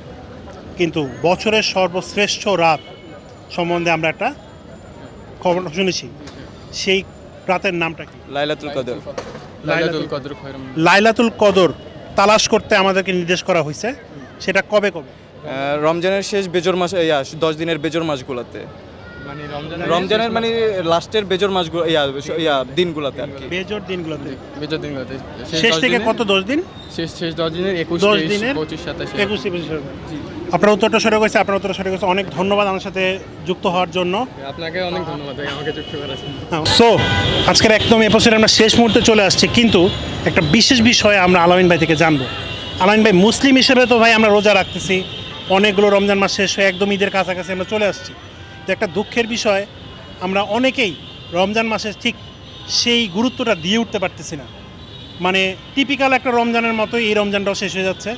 কিন্তু বছরের সর্বশ্রেষ্ঠ রাত সম্বন্ধে আমরা একটা খবর শুনেছি। সেই রাতের নামটা কি? লাইলাতুল কদর। লাইলাতুল কদর লাইলাতুল কদর তালাশ করতে আমাদেরকে নির্দেশ করা হয়েছে। সেটা কবে কবে? রমজানের শেষ বেজর মাস ইয়া দশ দিনের বেজর মাসগুলোতে। রমজানের মানে লাস্টের বেজর মাসগুলো ইয়া ইয়া দিনগুলোতে আর কি। বেজোর দিনগুলোতে? বেজর দিনগুলোতে। শেষ থেকে কত দশ দিন? শেষ শেষ দশ দিনের একুশ দশ দিনের? পঁচিশ সাতাশ একুশে। আপনার উত্তরটা সঠিক হয়েছে আপনার উত্তরটা সঠিক হয়েছে অনেক ধন্যবাদ আমার সাথে যুক্ত হওয়ার জন্য। আপনাকে অনেক ধন্যবাদ আমাকে যুক্ত করার সো আজকের একদম এপিসোডে আমরা শেষ মুহূর্তে চলে আসছি কিন্তু একটা বিশেষ বিষয়ে আমরা আলামিন ভাই থেকে জানব। আলামিন ভাই মুসলিম হিসেবে তো ভাই আমরা রোজা রাখতেছি। অনেকগুলো রমজান মাস শেষ হয়ে একদম ঈদের কাছাকাছি আমরা চলে আসছি। তো একটা দুঃখের বিষয়, আমরা অনেকেই রমজান মাসে ঠিক সেই গুরুত্বটা দিয়ে উঠতে পারতেছি না। মানে টিপিক্যাল একটা রমজানের মতোই এই রমজানটাও শেষ হয়ে যাচ্ছে।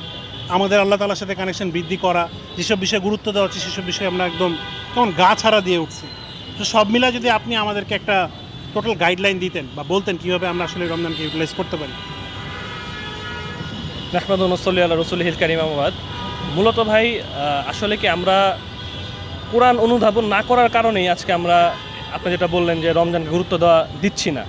আমাদের আল্লাহ তালার সাথে কানেকশন বৃদ্ধি করা, যেসব বিষয়ে গুরুত্ব দেওয়া হচ্ছে সেসব বিষয়ে আমরা একদম কেমন গা ছাড়া দিয়ে উঠছি। তো সব মিলা যদি আপনি আমাদেরকে একটা টোটাল গাইডলাইন দিতেন বা বলতেন কীভাবে আমরা আসলে রমজানকে ইউটিলাইজ করতে পারি। নাহমাদ নসল্লি রসুল হিল কারিম আহমদ। মূলত ভাই আসলে কি আমরা কোরআন অনুধাবন না করার কারণেই আজকে আমরা আপনি যেটা বললেন যে রমজানকে গুরুত্ব দেওয়া দিচ্ছি না।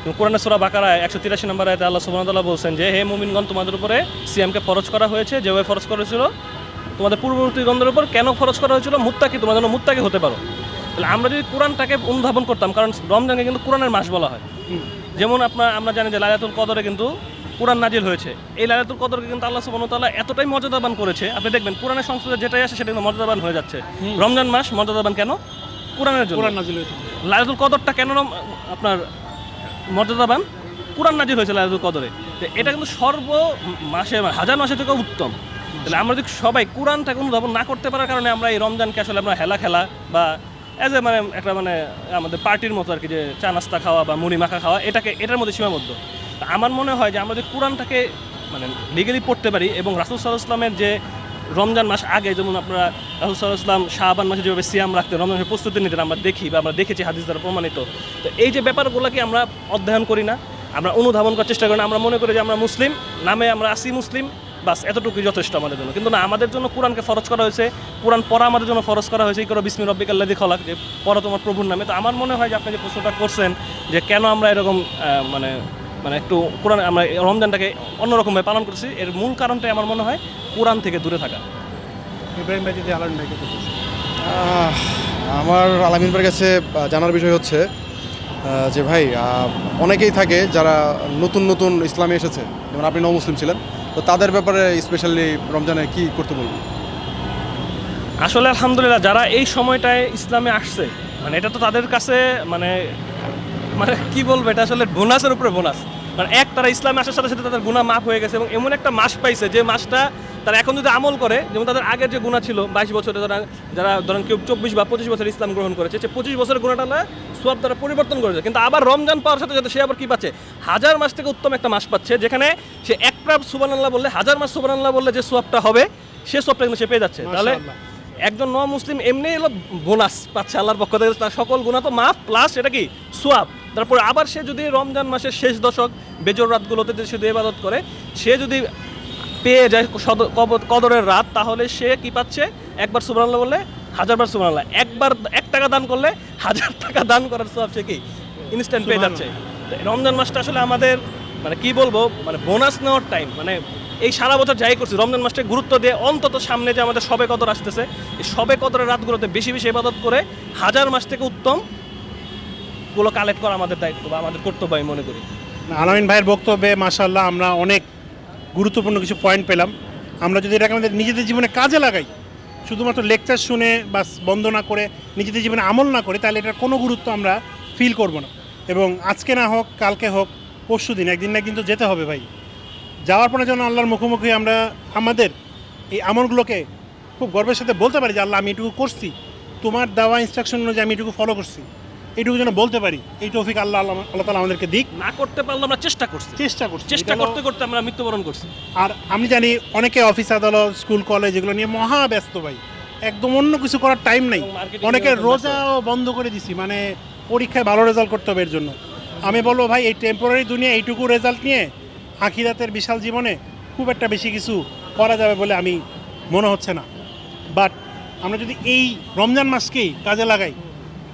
কিন্তু কোরআনের সোরা বাকারায় একশো তিরাশি নম্বর আয়তে আল্লাহ সুবহানাহু বলছেন যে হে মুমিনগণ তোমাদের উপরে সিএমকে ফরজ করা হয়েছে যেভাবে ফরজ করেছিল তোমাদের পূর্ববর্তী গন্ধের উপর কেন ফরজ করা হয়েছিল? মুত্তাকি তোমার জন্য মুত্তাকি হতে পারো। তাহলে আমরা যদি কোরআনটাকে অনুধাবন করতাম কারণ রমজানকে কিন্তু কোরআনের মাস বলা হয়। যেমন আপনার আমরা জানি যে লাইলাতুল কদরে কিন্তু কোরআন নাজিল হয়েছে। এই লাইলাতুল কদরকে কিন্তু আল্লাহ সুবহানাহু ওয়া তাআলা এতটাই মর্যাদাবান করেছে। আপনি দেখবেন কোরআনের সংস্কৃতি যেটাই আসে সেটা কিন্তু মর্যাদাবান হয়ে যাচ্ছে। রমজান মাস মর্যাদাবান কেন? কোরআনের জন্য। কোরআন নাজিল হয়েছে। লাইলাতুল কদরটা কেন আপনার মর্যাদাবান? কোরআন নাজিল হয়েছে লাইলাতুল কদরে। তো এটা কিন্তু সর্ব মাসে হাজার মাসে থেকে উত্তম। তাহলে আমরা যদি সবাই কোরআনটাকে অনুধাবন না করতে পারার কারণে আমরা এই রমজানকে আসলে আমরা হেলা খেলা বা অ্যাজ এ মানে একটা মানে আমাদের পার্টির মতো আর কি যে চা নাস্তা খাওয়া বা মুড়ি মাখা খাওয়া এটাকে এটার মধ্যে সীমাবদ্ধ। তা আমার মনে হয় যে আমরা যদি কোরআনটাকে মানে লিগেলি পড়তে পারি এবং রাসুল সাল্লাহ ইসলামের যে রমজান মাস আগে, যেমন আপনারা রাহুল ইসলাম শাহবান মাসে যেভাবে সিয়াম রাখতেন, রমজান মাসের প্রস্তুতি নিতেন, আমরা দেখি বা আমরা দেখেছি হাদিস দ্বারা প্রমাণিত। তো এই যে ব্যাপারগুলোকে আমরা অধ্যয়ন করি না, আমরা অনুধাবন করার চেষ্টা করি না, আমরা মনে করি যে আমরা মুসলিম, নামে আমরা আসি মুসলিম, বাস এতটুকুই যথেষ্ট আমাদের জন্য। কিন্তু না, আমাদের জন্য কোরআনকে ফরজ করা হয়েছে, কোরআন পড়া আমাদের জন্য ফরজ করা হয়েছে এই করো বিসমি রব্বিক আল্লাদি খলাক, যে পড়া তোমার প্রভুর নামে। তো আমার মনে হয় যে আপনি যে প্রশ্নটা করছেন, যে কেন আমরা এরকম মানে মানে একটু কোরআন আমরা এই রমজানটাকে অন্যরকমভাবে পালন করছি। এর মূল কারণটাই আমার মনে হয় কোরআন থেকে দূরে থাকা। ইব্রাহিম ভাই যদি আলামিন ভাইকে আমার আলামিন ভাইয়ের কাছে জানার বিষয় হচ্ছে যে ভাই অনেকেই থাকে যারা নতুন নতুন ইসলামে এসেছে। যেমন আপনি নও মুসলিম ছিলেন তো তাদের ব্যাপারে স্পেশালি রমজানে কি করতে বলবেন? আসলে আলহামদুলিল্লাহ যারা এই সময়টায় ইসলামে আসছে মানে এটা তো তাদের কাছে মানে মানে কি বলব, এটা আসলে বোনাসের উপরে বোনাস। মানে এক তারা ইসলামে আসার সাথে সাথে তাদের গুণা মাফ হয়ে গেছে এবং এমন একটা মাস পাইছে যে মাসটা তারা এখন যদি আমল করে, যেমন তাদের আগের যে গুণা ছিল, বাইশ বছরে যারা যারা ধরেন কেউ চব্বিশ বা পঁচিশ বছর ইসলাম গ্রহণ করেছে, সে পঁচিশ বছরের গুণাটা না সব তারা পরিবর্তন করেছে কিন্তু আবার রমজান পাওয়ার সাথে সাথে সে আবার কি পাচ্ছে? হাজার মাস থেকে উত্তম একটা মাস পাচ্ছে, যেখানে সে এক প্রাপ সুবান আল্লাহ বললে, হাজার মাস সুবান আল্লাহ বললে যে সোয়াবটা হবে, সে সোয়াবটা কিন্তু সে পেয়ে যাচ্ছে। তাহলে একজন ন মুসলিম এমনি এলো বোনাস পাচ্ছে আল্লাহর পক্ষ থেকে। তার সকল গুণা তো মাফ প্লাস এটা কি? সোয়াব। তারপর আবার সে যদি রমজান মাসের শেষ দশক বেজর রাতগুলোতে যদি শুধু ইবাদত করে সে যদি পেয়ে যায় কদরের রাত তাহলে সে কি পাচ্ছে? একবার সুবরান্লাহ বললে হাজারবার সুবরান্লাহ একবার এক টাকা দান করলে হাজার টাকা দান করার সোয়াব সে কি? ইনস্ট্যান্ট পেয়ে যাচ্ছে। রমজান মাসটা আসলে আমাদের মানে কি বলব মানে বোনাস নেওয়ার টাইম মানে এই সারা বছর যাই করছি, রমজান মাসটা গুরুত্ব দিয়ে অন্তত সামনে যে আমাদের সবে কদর আসতেছে, এই সবে কদরের রাতগুলোতে বেশি বেশি ইবাদত করে হাজার মাস থেকে উত্তমগুলো কালেক্ট করা আমাদের দায়িত্ব বা আমাদের কর্তব্য, আমি মনে করি। আলামিন ভাইয়ের বক্তব্যে মাশাল্লাহ আমরা অনেক গুরুত্বপূর্ণ কিছু পয়েন্ট পেলাম। আমরা যদি এটাকে আমাদের নিজেদের জীবনে কাজে লাগাই, শুধুমাত্র লেকচার শুনে বা বন্ধ না করে নিজেদের জীবনে আমল না করে, তাহলে এটার কোনো গুরুত্ব আমরা ফিল করব না। এবং আজকে না হোক, কালকে হোক, পরশু দিন, একদিন না একদিন তো যেতে হবে ভাই। যাওয়ার পরে যেন আল্লাহর মুখোমুখি আমরা আমাদের এই আমলগুলোকে খুব গর্বের সাথে বলতে পারি যে আল্লাহ আমি এটুকু করছি। তোমার দেওয়া ইনস্ট্রাকশন অনুযায়ী আমি এটুকু ফলো করছি। এইটুকু যেন বলতে পারি এই তৌফিক আল্লাহ আল্লাহ আল্লাহ তালা আমাদেরকে দিক। না করতে পারলে আমরা চেষ্টা করছি। চেষ্টা করছি। চেষ্টা করতে করতে আমরা মৃত্যুবরণ করছি। আর আমি জানি অনেকে অফিস আদালত স্কুল কলেজ এগুলো নিয়ে মহা ব্যস্ত ভাই। একদম অন্য কিছু করার টাইম নেই। অনেকে। রোজাও বন্ধ করে দিছি। মানে পরীক্ষায় ভালো রেজাল্ট করতে হবে এর জন্য। আমি বলব ভাই এই টেম্পোরারি দুনিয়া এইটুকু রেজাল্ট নিয়ে আখিরাতের বিশাল জীবনে খুব একটা বেশি কিছু করা যাবে বলে আমি মনে হচ্ছে না। বাট আমরা যদি এই রমজান মাসকেই কাজে লাগাই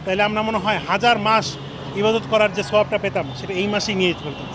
তাহলে আমরা মনে হয় হাজার মাস ইবাদত করার যে সবটা পেতাম সেটা এই মাসেই নিয়ে পারতাম।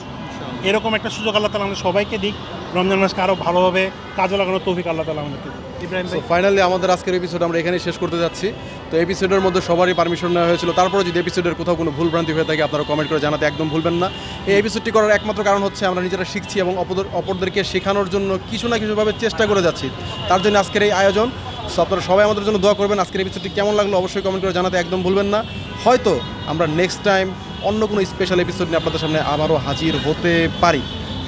এরকম একটা সুযোগ আল্লাহ তালা আমাদের সবাইকে দিক। রমজান মাসকে আরও ভালোভাবে কাজে লাগানোর তৌফিক আল্লাহ তালা আমাদেরকে ইব্রাহিম ফাইনালি আমাদের আজকের এপিসোড আমরা এখানেই শেষ করতে যাচ্ছি। তো এপিসোডের মধ্যে সবারই পারমিশন নেওয়া হয়েছিল। তারপরে যদি এপিসোডের কোথাও কোনো ভুলভ্রান্তি হয়ে থাকে আপনারা কমেন্ট করে জানাতে একদম ভুলবেন না। এই এপিসোডটি করার একমাত্র কারণ হচ্ছে আমরা নিজেরা শিখছি এবং অপরদের অপরদেরকে শেখানোর জন্য কিছু না কিছুভাবে চেষ্টা করে যাচ্ছি। তার জন্য আজকের এই আয়োজন। সো আপনারা সবাই আমাদের জন্য দোয়া করবেন। আজকের এপিসোডটি কেমন লাগল অবশ্যই কমেন্ট করে জানাতে একদম ভুলবেন না। হয়তো আমরা নেক্সট টাইম অন্য কোনো স্পেশাল এপিসোড নিয়ে আপনাদের সামনে আবারও হাজির হতে পারি।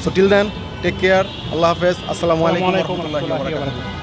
So till then take care Allah হাফেজ আসসালামু আলাইকুম রহমতুল্লাহি